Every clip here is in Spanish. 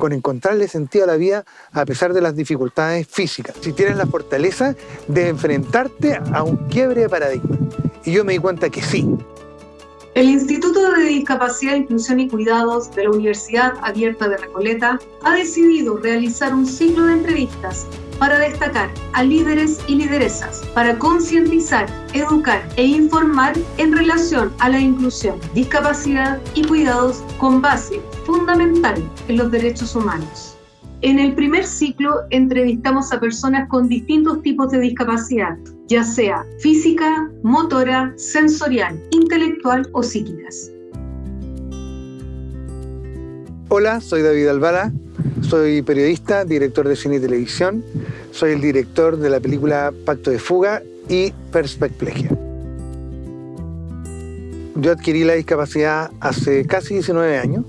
con encontrarle sentido a la vida a pesar de las dificultades físicas. Si tienes la fortaleza de enfrentarte a un quiebre de paradigma. Y yo me di cuenta que sí. El Instituto de Discapacidad, Inclusión y Cuidados de la Universidad Abierta de Recoleta ha decidido realizar un ciclo de entrevistas para destacar a líderes y lideresas, para concientizar, educar e informar en relación a la inclusión, discapacidad y cuidados con base fundamental en los derechos humanos. En el primer ciclo entrevistamos a personas con distintos tipos de discapacidad, ya sea física, motora, sensorial, intelectual o psíquicas. Hola, soy David Albala, soy periodista, director de cine y televisión, soy el director de la película Pacto de Fuga y Perspecplegia. Yo adquirí la discapacidad hace casi 19 años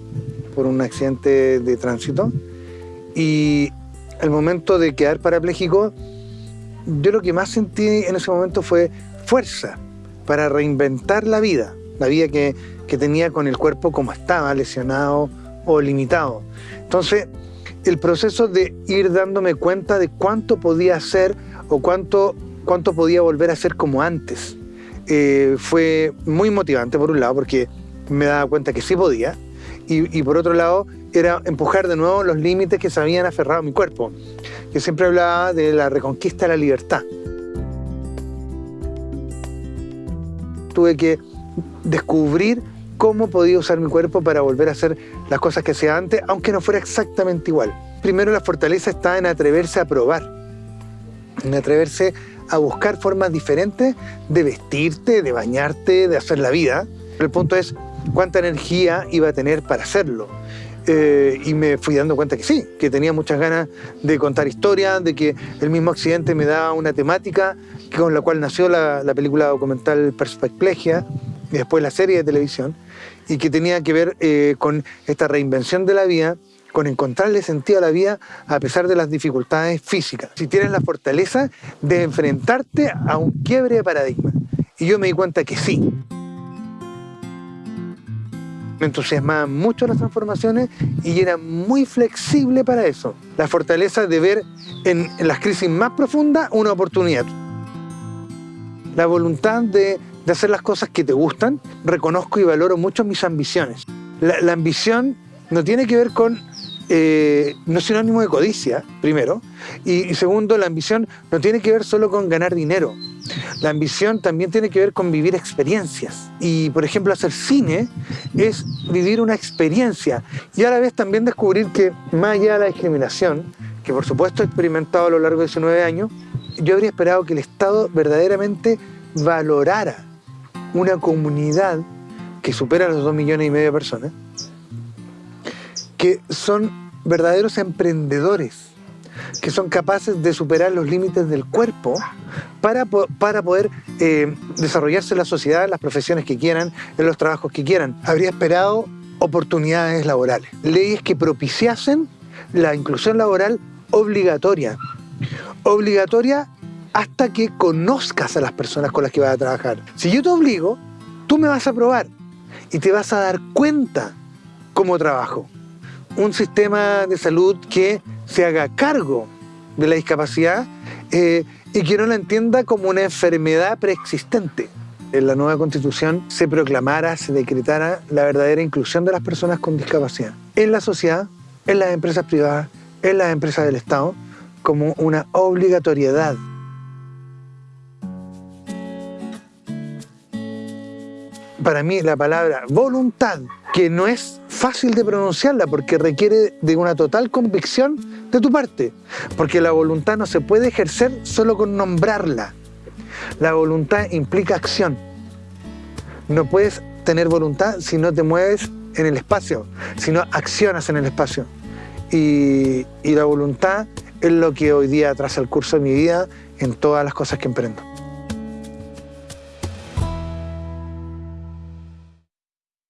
por un accidente de tránsito y el momento de quedar parapléjico, yo lo que más sentí en ese momento fue fuerza para reinventar la vida, la vida que, que tenía con el cuerpo como estaba, lesionado o limitado. Entonces, el proceso de ir dándome cuenta de cuánto podía hacer o cuánto, cuánto podía volver a ser como antes, eh, fue muy motivante por un lado, porque me daba cuenta que sí podía, y, por otro lado era empujar de nuevo los límites que se habían aferrado a mi cuerpo. Yo siempre hablaba de la reconquista de la libertad. Tuve que descubrir cómo podía usar mi cuerpo para volver a hacer las cosas que hacía antes, aunque no fuera exactamente igual. Primero la fortaleza está en atreverse a probar, en atreverse a buscar formas diferentes de vestirte, de bañarte, de hacer la vida. El punto es cuánta energía iba a tener para hacerlo. Eh, y me fui dando cuenta que sí, que tenía muchas ganas de contar historias, de que el mismo accidente me daba una temática con la cual nació la, película documental Perspecplegia y después la serie de televisión, y que tenía que ver eh, con esta reinvención de la vida, con encontrarle sentido a la vida a pesar de las dificultades físicas. Si tienes la fortaleza de enfrentarte a un quiebre de paradigma. Y yo me di cuenta que sí me entusiasmaban mucho las transformaciones y era muy flexible para eso. La fortaleza de ver en, las crisis más profundas una oportunidad. La voluntad de, hacer las cosas que te gustan. Reconozco y valoro mucho mis ambiciones. La, ambición no tiene que ver con eh, no es sinónimo de codicia, primero, y, segundo, la ambición no tiene que ver solo con ganar dinero. La ambición también tiene que ver con vivir experiencias. Y, por ejemplo, hacer cine es vivir una experiencia. Y a la vez también descubrir que, más allá de la discriminación, que por supuesto he experimentado a lo largo de esos nueve años, yo habría esperado que el Estado verdaderamente valorara una comunidad que supera los dos millones y medio de personas, que son verdaderos emprendedores, que son capaces de superar los límites del cuerpo para, para poder eh, desarrollarse en la sociedad, en las profesiones que quieran, en los trabajos que quieran. Habría esperado oportunidades laborales, leyes que propiciasen la inclusión laboral obligatoria. Obligatoria hasta que conozcas a las personas con las que vas a trabajar. Si yo te obligo, tú me vas a probar y te vas a dar cuenta cómo trabajo. Un sistema de salud que se haga cargo de la discapacidad eh, y que no la entienda como una enfermedad preexistente. En la nueva constitución se proclamara, se decretara la verdadera inclusión de las personas con discapacidad en la sociedad, en las empresas privadas, en las empresas del Estado, como una obligatoriedad. Para mí la palabra voluntad, que no es fácil de pronunciarla porque requiere de una total convicción de tu parte, porque la voluntad no se puede ejercer solo con nombrarla. La voluntad implica acción. No puedes tener voluntad si no te mueves en el espacio, si no accionas en el espacio. Y, la voluntad es lo que hoy día traza el curso de mi vida en todas las cosas que emprendo.